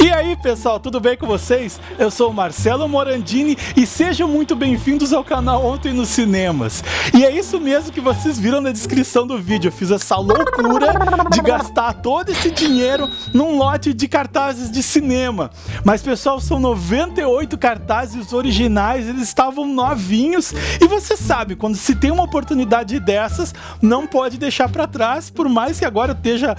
E aí pessoal, tudo bem com vocês? Eu sou o Marcelo Morandini e sejam muito bem-vindos ao canal Ontem nos Cinemas. E é isso mesmo que vocês viram na descrição do vídeo, eu fiz essa loucura de gastar todo esse dinheiro num lote de cartazes de cinema. Mas pessoal, são 98 cartazes originais, eles estavam novinhos e você sabe, quando se tem uma oportunidade dessas, não pode deixar para trás, por mais que agora esteja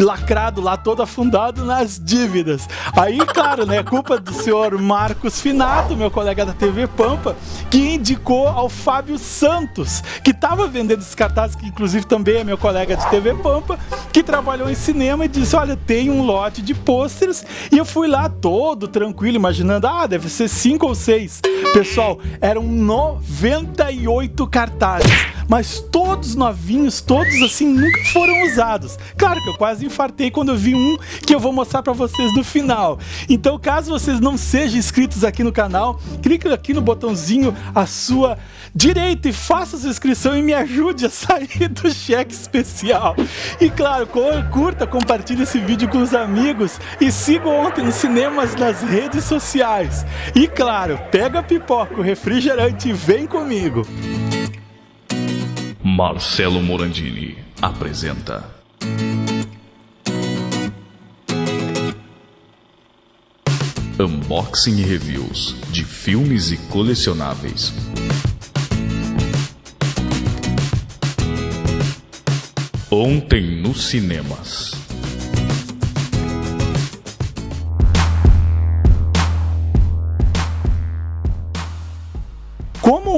lacrado lá, todo afundado nas dívidas. Aí, claro, né, culpa do senhor Marcos Finato, meu colega da TV Pampa, que indicou ao Fábio Santos, que estava vendendo esses cartazes, que inclusive também é meu colega de TV Pampa, que trabalhou em cinema e disse, olha, tem um lote de pôsteres, e eu fui lá todo tranquilo, imaginando, ah, deve ser cinco ou seis. Pessoal, eram 98 cartazes mas todos novinhos, todos assim, nunca foram usados. Claro que eu quase infartei quando eu vi um que eu vou mostrar para vocês no final. Então, caso vocês não sejam inscritos aqui no canal, clique aqui no botãozinho à sua direita e faça sua inscrição e me ajude a sair do cheque especial. E claro, curta, compartilhe esse vídeo com os amigos e siga ontem nos cinemas nas redes sociais. E claro, pega pipoca, o refrigerante e vem comigo. Marcelo Morandini apresenta. Unboxing e reviews de filmes e colecionáveis. Ontem nos cinemas.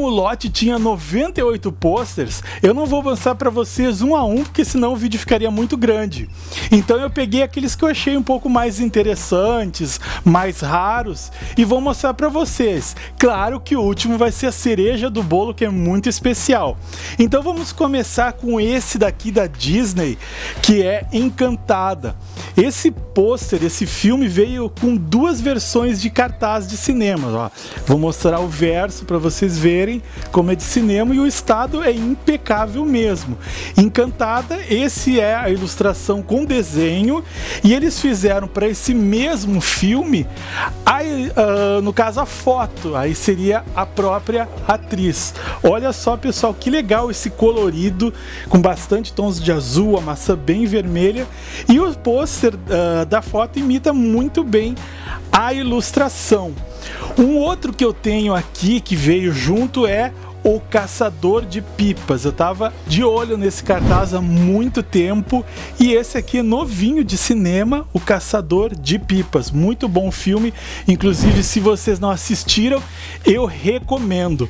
O lote tinha 98 posters, eu não vou avançar para vocês um a um, porque senão o vídeo ficaria muito grande. Então eu peguei aqueles que eu achei um pouco mais interessantes, mais raros, e vou mostrar para vocês. Claro que o último vai ser a cereja do bolo, que é muito especial. Então vamos começar com esse daqui da Disney, que é Encantada. Esse pôster, esse filme veio com duas versões de cartaz de cinema. Ó. Vou mostrar o verso para vocês verem como é de cinema e o estado é impecável mesmo. Encantada, esse é a ilustração com desenho e eles fizeram para esse mesmo filme, aí, uh, no caso a foto, aí seria a própria atriz. Olha só pessoal, que legal esse colorido com bastante tons de azul, a maçã bem vermelha e o pôster uh, da foto imita muito bem a ilustração. Um outro que eu tenho aqui que veio junto é o Caçador de Pipas. Eu tava de olho nesse cartaz há muito tempo e esse aqui é novinho de cinema, O Caçador de Pipas. Muito bom filme, inclusive se vocês não assistiram, eu recomendo.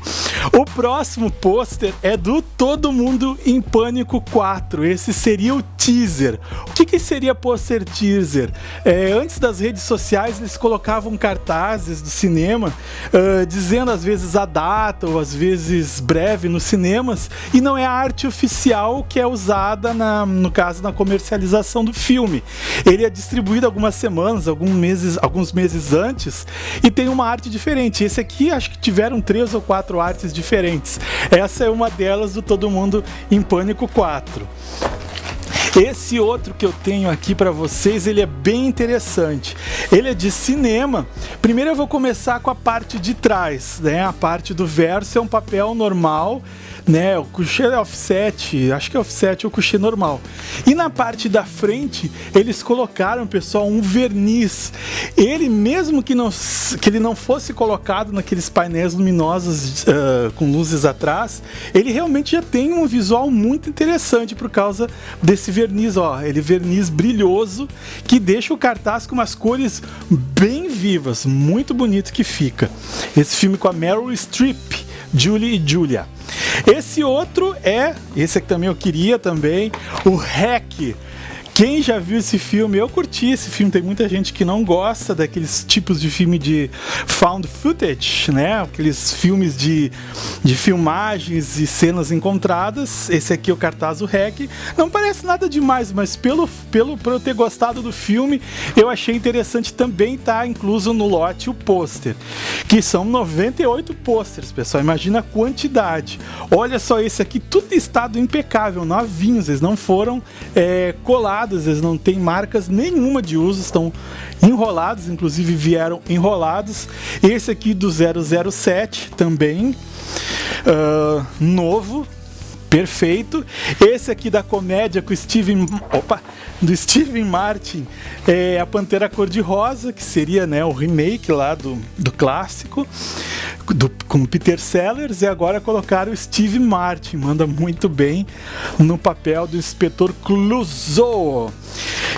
O próximo pôster é do Todo Mundo em Pânico 4. Esse seria o teaser. O que, que seria pôster teaser? É, antes das redes sociais eles colocavam cartazes do cinema uh, dizendo às vezes a data ou às vezes breve nos cinemas e não é a arte oficial que é usada na, no caso na comercialização do filme. Ele é distribuído algumas semanas, alguns meses, alguns meses antes e tem uma arte diferente. Esse aqui acho que tiveram três ou quatro artes diferentes. Essa é uma delas do Todo Mundo em Pânico 4. Esse outro que eu tenho aqui para vocês, ele é bem interessante. Ele é de cinema. Primeiro eu vou começar com a parte de trás, né? A parte do verso é um papel normal né? O coucher é offset, acho que é offset ou coucher normal. E na parte da frente, eles colocaram, pessoal, um verniz. Ele, mesmo que, não, que ele não fosse colocado naqueles painéis luminosos uh, com luzes atrás, ele realmente já tem um visual muito interessante por causa desse verniz, ó. Ele verniz brilhoso que deixa o cartaz com umas cores bem vivas, muito bonito que fica. Esse filme com a Meryl Streep, Julie e Julia. Esse outro é, esse aqui também eu queria também, o Hack quem já viu esse filme, eu curti esse filme, tem muita gente que não gosta daqueles tipos de filme de found footage, né? Aqueles filmes de, de filmagens e cenas encontradas. Esse aqui é o cartaz do REC. Não parece nada demais, mas pelo, pelo por eu ter gostado do filme, eu achei interessante também estar tá incluso no lote o pôster, que são 98 pôsteres, pessoal. Imagina a quantidade. Olha só esse aqui, tudo em estado impecável, novinhos, eles não foram é, colados enrolados, eles não têm marcas nenhuma de uso, estão enrolados, inclusive vieram enrolados. Esse aqui do 007 também, uh, novo, perfeito. Esse aqui da comédia com Steven, opa, do Steven Martin, é a Pantera Cor-de-Rosa, que seria né, o remake lá do, do clássico, do, com Peter Sellers, e agora colocaram o Steve Martin, manda muito bem no papel do inspetor Clouseau.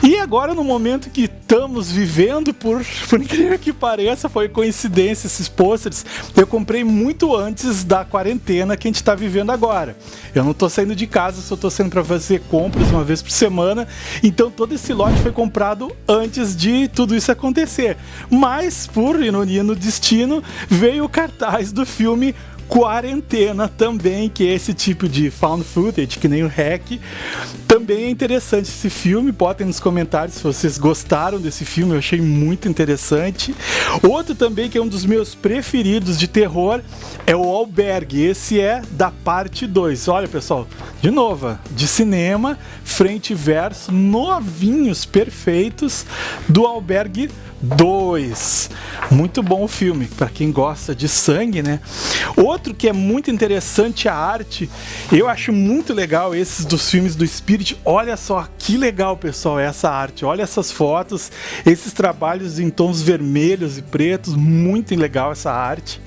E agora, no momento que estamos vivendo, por, por incrível que pareça, foi coincidência esses pôsteres, eu comprei muito antes da quarentena que a gente está vivendo agora. Eu não estou saindo de casa, só estou saindo para fazer compras uma vez por semana, então todo esse lote foi comprado antes de tudo isso acontecer. Mas, por ironia no destino, veio o cartaz do filme Quarentena também, que é esse tipo de found footage, que nem o Hack. Também é interessante esse filme, botem nos comentários se vocês gostaram desse filme, eu achei muito interessante. Outro também que é um dos meus preferidos de terror é o Albergue, esse é da parte 2. Olha pessoal, de novo, de cinema, frente e verso, novinhos, perfeitos, do Albergue 2. Muito bom o filme, para quem gosta de sangue, né? Outro que é muito interessante a arte, eu acho muito legal esses dos filmes do Spirit. Olha só que legal, pessoal, essa arte. Olha essas fotos, esses trabalhos em tons vermelhos e pretos, muito legal essa arte.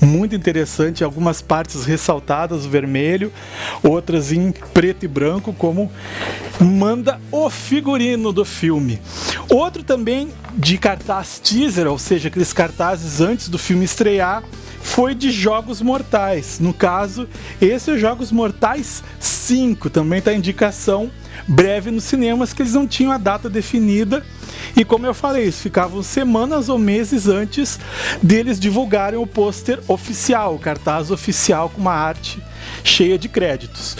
Muito interessante, algumas partes ressaltadas vermelho, outras em preto e branco, como manda o figurino do filme. Outro também de cartaz teaser, ou seja, aqueles cartazes antes do filme estrear, foi de Jogos Mortais. No caso, esse é Jogos Mortais 5, também está indicação breve nos cinemas que eles não tinham a data definida. E como eu falei, eles ficavam semanas ou meses antes deles divulgarem o pôster oficial, o cartaz oficial com uma arte cheia de créditos.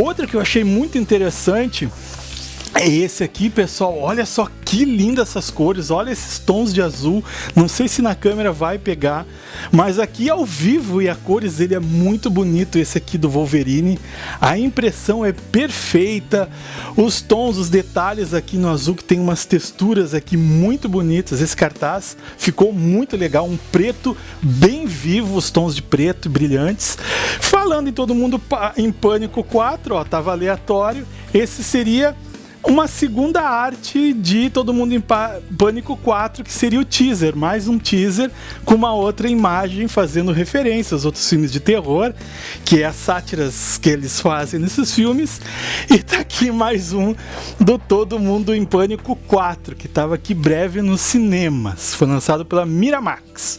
Outra que eu achei muito interessante é esse aqui, pessoal. Olha só que linda essas cores. Olha esses tons de azul. Não sei se na câmera vai pegar, mas aqui ao vivo e a cores ele é muito bonito. Esse aqui do Wolverine. A impressão é perfeita. Os tons, os detalhes aqui no azul que tem umas texturas aqui muito bonitas. Esse cartaz ficou muito legal. Um preto bem vivo, os tons de preto brilhantes. Falando em todo mundo em Pânico 4, ó, tava aleatório. Esse seria uma segunda arte de Todo Mundo em Pânico 4, que seria o teaser, mais um teaser com uma outra imagem fazendo referência aos outros filmes de terror, que é as sátiras que eles fazem nesses filmes. E tá aqui mais um do Todo Mundo em Pânico 4, que estava aqui breve nos cinemas. Foi lançado pela Miramax.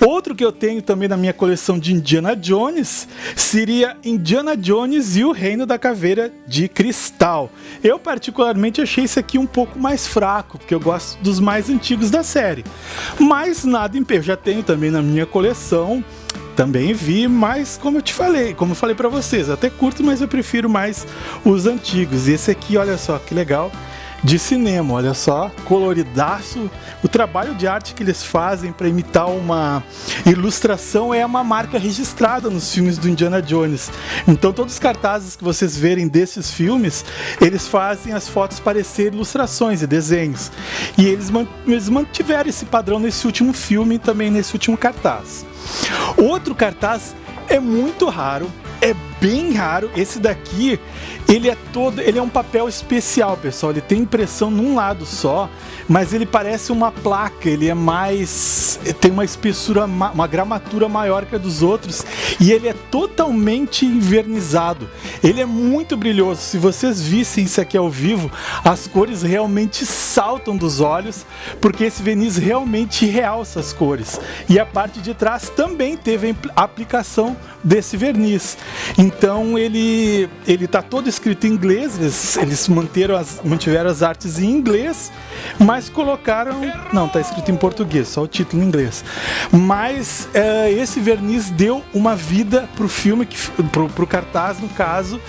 Outro que eu tenho também na minha coleção de Indiana Jones seria Indiana Jones e o Reino da Caveira de Cristal. Eu particularmente achei esse aqui um pouco mais fraco, porque eu gosto dos mais antigos da série. Mas nada impede, já tenho também na minha coleção também vi, mas como eu te falei, como eu falei para vocês, até curto, mas eu prefiro mais os antigos. E esse aqui, olha só que legal, de cinema, olha só, coloridaço. O trabalho de arte que eles fazem para imitar uma ilustração é uma marca registrada nos filmes do Indiana Jones. Então todos os cartazes que vocês verem desses filmes, eles fazem as fotos parecer ilustrações e desenhos. E eles, eles mantiveram esse padrão nesse último filme e também nesse último cartaz. Outro cartaz é muito raro, é bem raro. Esse daqui, ele é todo, ele é um papel especial, pessoal. Ele tem impressão num lado só, mas ele parece uma placa. Ele é mais, tem uma espessura, uma gramatura maior que a dos outros e ele é totalmente invernizado. Ele é muito brilhoso. Se vocês vissem isso aqui ao vivo, as cores realmente saltam dos olhos, porque esse verniz realmente realça as cores. E a parte de trás também teve a aplicação desse verniz. Então ele ele está todo escrito em inglês, eles, eles manteram as, mantiveram as artes em inglês, mas colocaram. Não, está escrito em português, só o título em inglês. Mas é, esse verniz deu uma vida para o filme, para o cartaz, no caso,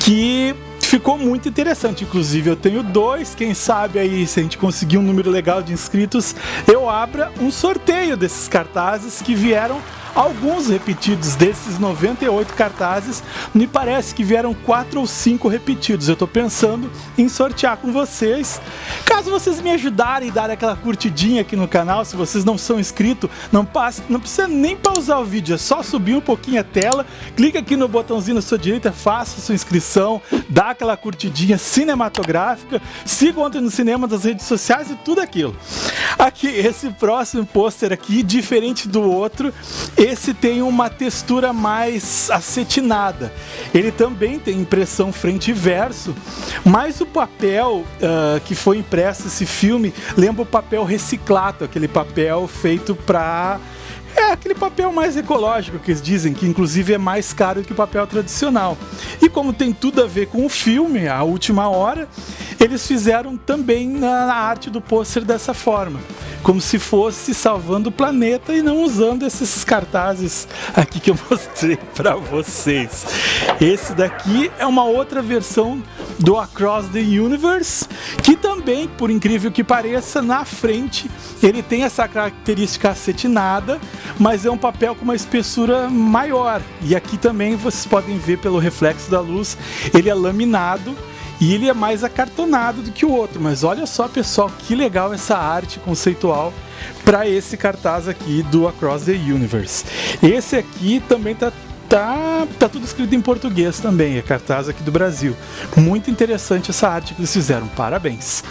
que ficou muito interessante. Inclusive, eu tenho dois. Quem sabe aí, se a gente conseguir um número legal de inscritos, eu abra um sorteio desses cartazes que vieram alguns repetidos desses 98 cartazes. Me parece que vieram quatro ou cinco repetidos. Eu estou pensando em sortear com vocês. Caso vocês me ajudarem e darem aquela curtidinha aqui no canal, se vocês não são inscritos, não, passe, não precisa nem pausar o vídeo, é só subir um pouquinho a tela, clica aqui no botãozinho na sua direita, faça sua inscrição, dá aquela curtidinha cinematográfica, siga ontem no cinema das redes sociais e tudo aquilo. Aqui, esse próximo pôster aqui, diferente do outro, esse tem uma textura mais acetinada. Ele também tem impressão frente e verso, mas o papel uh, que foi impresso esse filme lembra o papel reciclado, aquele papel feito para é aquele papel mais ecológico que eles dizem, que inclusive é mais caro que o papel tradicional. E como tem tudo a ver com o filme, a última hora, eles fizeram também na arte do pôster dessa forma como se fosse salvando o planeta e não usando esses cartazes aqui que eu mostrei para vocês. Esse daqui é uma outra versão do Across the Universe, que também, por incrível que pareça, na frente ele tem essa característica acetinada, mas é um papel com uma espessura maior. E aqui também vocês podem ver pelo reflexo da luz, ele é laminado e ele é mais acartonado do que o outro, mas olha só, pessoal, que legal essa arte conceitual para esse cartaz aqui do Across the Universe. Esse aqui também tá tá, tá tudo escrito em português também, é cartaz aqui do Brasil. Muito interessante essa arte que eles fizeram, parabéns.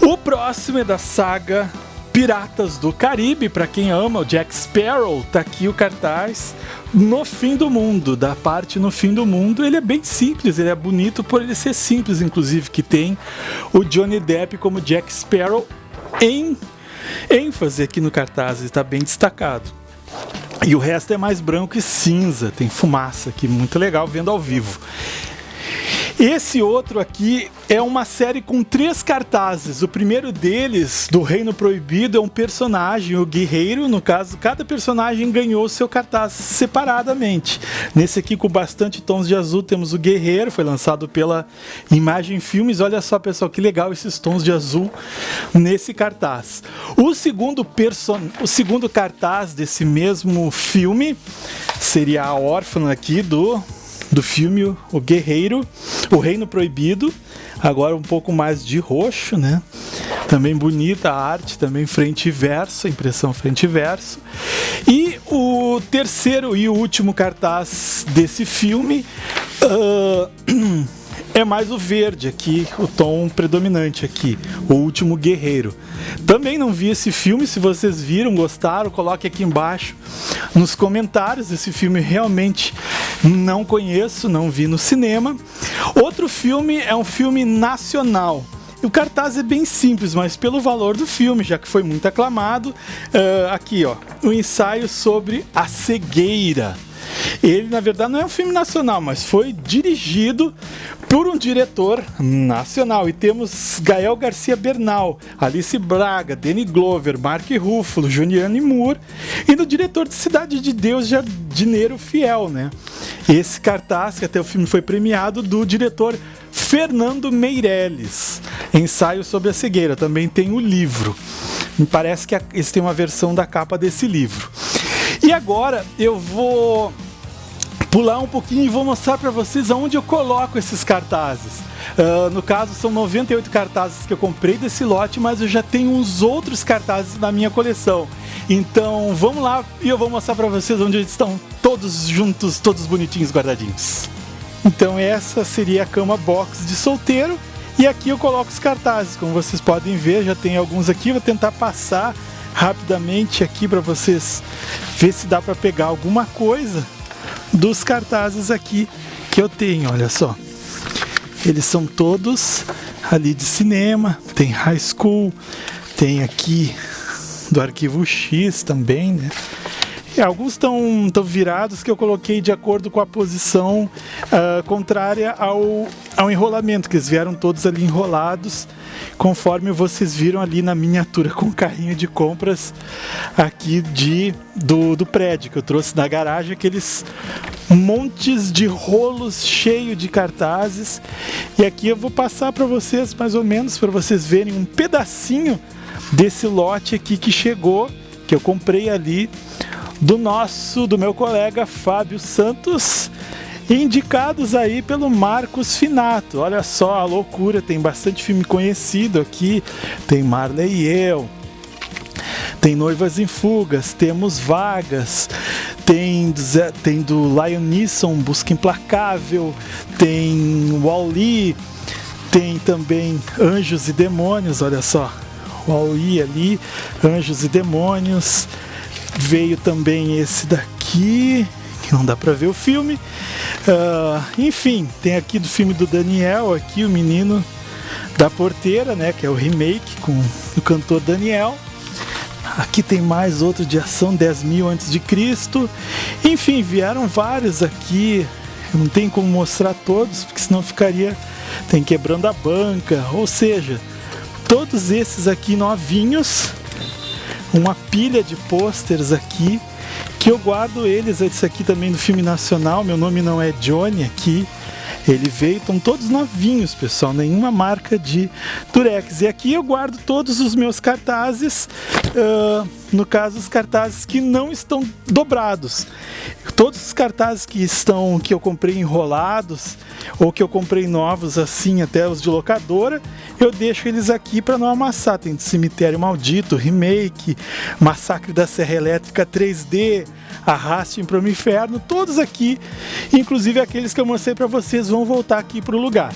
O próximo é da saga Piratas do Caribe, para quem ama o Jack Sparrow, tá aqui o cartaz no fim do mundo, da parte no fim do mundo. Ele é bem simples, ele é bonito por ele ser simples, inclusive, que tem o Johnny Depp como Jack Sparrow em ênfase aqui no cartaz, está bem destacado. E o resto é mais branco e cinza, tem fumaça aqui, muito legal vendo ao vivo. Esse outro aqui é uma série com três cartazes. O primeiro deles, do Reino Proibido, é um personagem, o guerreiro. No caso, cada personagem ganhou seu cartaz separadamente. Nesse aqui, com bastante tons de azul, temos o guerreiro, foi lançado pela Imagem Filmes. Olha só, pessoal, que legal esses tons de azul nesse cartaz. O segundo, person... o segundo cartaz desse mesmo filme seria a órfã aqui do do filme O Guerreiro, O Reino Proibido, agora um pouco mais de roxo, né? Também bonita a arte, também frente e verso, impressão frente e verso. E o terceiro e último cartaz desse filme uh, é mais o verde aqui, o tom predominante aqui, o último guerreiro. Também não vi esse filme, se vocês viram, gostaram, coloque aqui embaixo nos comentários. Esse filme realmente não conheço, não vi no cinema. Outro filme é um filme nacional. O cartaz é bem simples, mas pelo valor do filme, já que foi muito aclamado, uh, aqui ó, o um ensaio sobre a cegueira. Ele, na verdade, não é um filme nacional, mas foi dirigido por um diretor nacional. E temos Gael Garcia Bernal, Alice Braga, Danny Glover, Mark Ruffalo, Juliane Moore e do diretor de Cidade de Deus, Jardineiro Fiel, né? Esse cartaz, que até o filme foi premiado, do diretor Fernando Meirelles, Ensaio sobre a Cegueira. Também tem o livro. Me parece que esse tem uma versão da capa desse livro. E agora eu vou pular um pouquinho e vou mostrar para vocês aonde eu coloco esses cartazes. Uh, no caso, são 98 cartazes que eu comprei desse lote, mas eu já tenho uns outros cartazes na minha coleção. Então vamos lá e eu vou mostrar para vocês onde eles estão todos juntos, todos bonitinhos, guardadinhos. Então essa seria a cama box de solteiro. E aqui eu coloco os cartazes, como vocês podem ver, já tem alguns aqui, vou tentar passar rapidamente aqui para vocês ver se dá para pegar alguma coisa dos cartazes aqui que eu tenho, olha só. Eles são todos ali de cinema, tem High School, tem aqui do Arquivo X também, né? E alguns estão tão virados que eu coloquei de acordo com a posição uh, contrária ao, ao enrolamento, que eles vieram todos ali enrolados, conforme vocês viram ali na miniatura com o carrinho de compras aqui de, do, do prédio, que eu trouxe da garagem, aqueles montes de rolos cheio de cartazes. E aqui eu vou passar para vocês mais ou menos para vocês verem um pedacinho desse lote aqui que chegou, que eu comprei ali do nosso, do meu colega Fábio Santos, indicados aí pelo Marcos Finato. Olha só a loucura, tem bastante filme conhecido aqui, tem Marley e eu, tem Noivas em Fugas, temos Vagas, tem, tem do Lion Neeson, Busca Implacável, tem Wall-E, tem também Anjos e Demônios, olha só, Wall-E ali, Anjos e Demônios, veio também esse daqui, que não dá pra ver o filme, uh, enfim, tem aqui do filme do Daniel, aqui o menino da porteira, né, que é o remake com o cantor Daniel, Aqui tem mais outro de ação 10 mil antes de Cristo. Enfim, vieram vários aqui. Não tem como mostrar todos, porque senão ficaria tem quebrando a banca. Ou seja, todos esses aqui novinhos, uma pilha de pôsteres aqui que eu guardo eles. Esse aqui também do filme nacional. Meu nome não é Johnny aqui. Ele veio, estão todos novinhos, pessoal, nenhuma marca de Durex. E aqui eu guardo todos os meus cartazes, uh, no caso os cartazes que não estão dobrados. Todos os cartazes que estão que eu comprei enrolados ou que eu comprei novos assim, até os de locadora, eu deixo eles aqui para não amassar. Tem Cemitério Maldito, Remake, Massacre da Serra Elétrica 3D, Arraste para o Inferno, todos aqui, inclusive aqueles que eu mostrei para vocês vão voltar aqui para o lugar.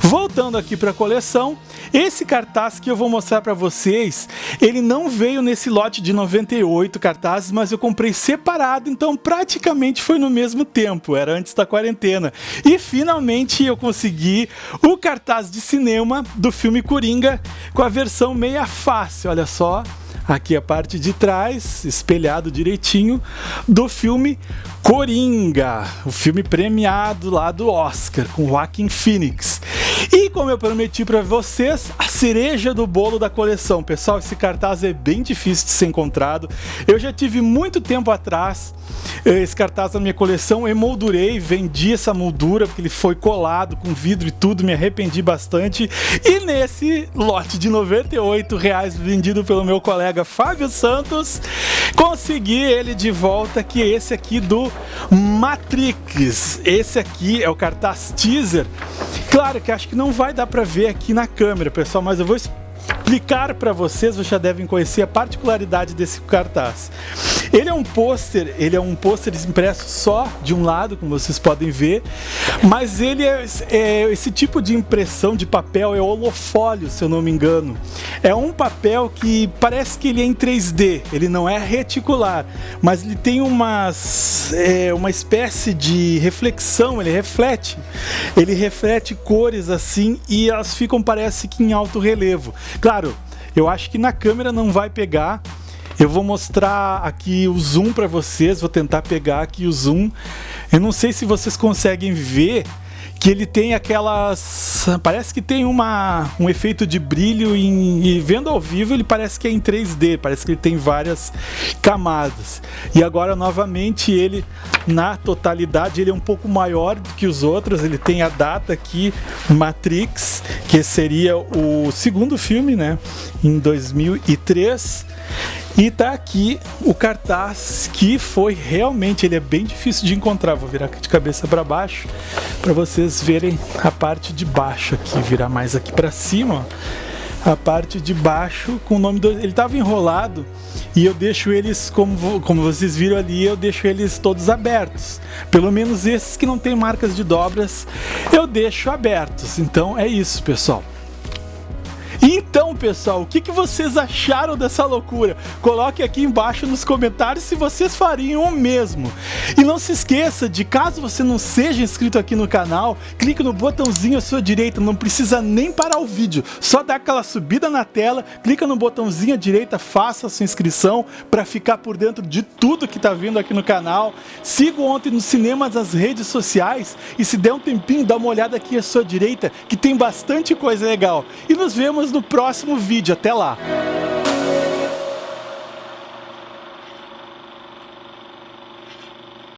Voltando aqui para a coleção, esse cartaz que eu vou mostrar para vocês, ele não veio nesse lote de 98 cartazes, mas eu comprei separado, então praticamente foi no mesmo tempo, era antes da quarentena. E finalmente eu consegui o cartaz de cinema do filme Coringa com a versão meia face, olha só. Aqui a parte de trás, espelhado direitinho, do filme Coringa, o filme premiado lá do Oscar, com Joaquin Phoenix. E como eu prometi para vocês, a cereja do bolo da coleção. Pessoal, esse cartaz é bem difícil de ser encontrado. Eu já tive muito tempo atrás eh, esse cartaz na minha coleção, emoldurei, vendi essa moldura porque ele foi colado com vidro e tudo, me arrependi bastante. E nesse lote de 98 reais vendido pelo meu colega Fábio Santos, consegui ele de volta, que esse aqui do Matrix. Esse aqui é o cartaz teaser. Claro que acho que não vai dar para ver aqui na câmera, pessoal, mas eu vou explicar para vocês, vocês já devem conhecer a particularidade desse cartaz. Ele é um pôster, ele é um pôster impresso só de um lado, como vocês podem ver, mas ele é, é, esse tipo de impressão de papel é holofólio, se eu não me engano. É um papel que parece que ele é em 3D, ele não é reticular, mas ele tem umas, é, uma espécie de reflexão, ele reflete, ele reflete cores assim e elas ficam parece que em alto relevo. Claro, eu acho que na câmera não vai pegar, eu vou mostrar aqui o zoom para vocês, vou tentar pegar aqui o zoom. Eu não sei se vocês conseguem ver que ele tem aquelas... Parece que tem uma, um efeito de brilho em, e vendo ao vivo ele parece que é em 3D, parece que ele tem várias camadas. E agora novamente ele, na totalidade, ele é um pouco maior do que os outros, ele tem a data aqui, Matrix, que seria o segundo filme, né, em 2003. E tá aqui o cartaz que foi realmente, ele é bem difícil de encontrar. Vou virar de cabeça para baixo para vocês verem a parte de baixo aqui, virar mais aqui para cima, ó. A parte de baixo com o nome do ele tava enrolado e eu deixo eles como como vocês viram ali, eu deixo eles todos abertos. Pelo menos esses que não tem marcas de dobras, eu deixo abertos. Então é isso, pessoal. Então, pessoal, o que, que vocês acharam dessa loucura? Coloque aqui embaixo nos comentários se vocês fariam o mesmo. E não se esqueça de, caso você não seja inscrito aqui no canal, clique no botãozinho à sua direita, não precisa nem parar o vídeo, só dá aquela subida na tela, clica no botãozinho à direita, faça a sua inscrição para ficar por dentro de tudo que está vindo aqui no canal. Siga ontem no cinema das redes sociais e se der um tempinho, dá uma olhada aqui à sua direita, que tem bastante coisa legal. E nos vemos no próximo vídeo. Até lá!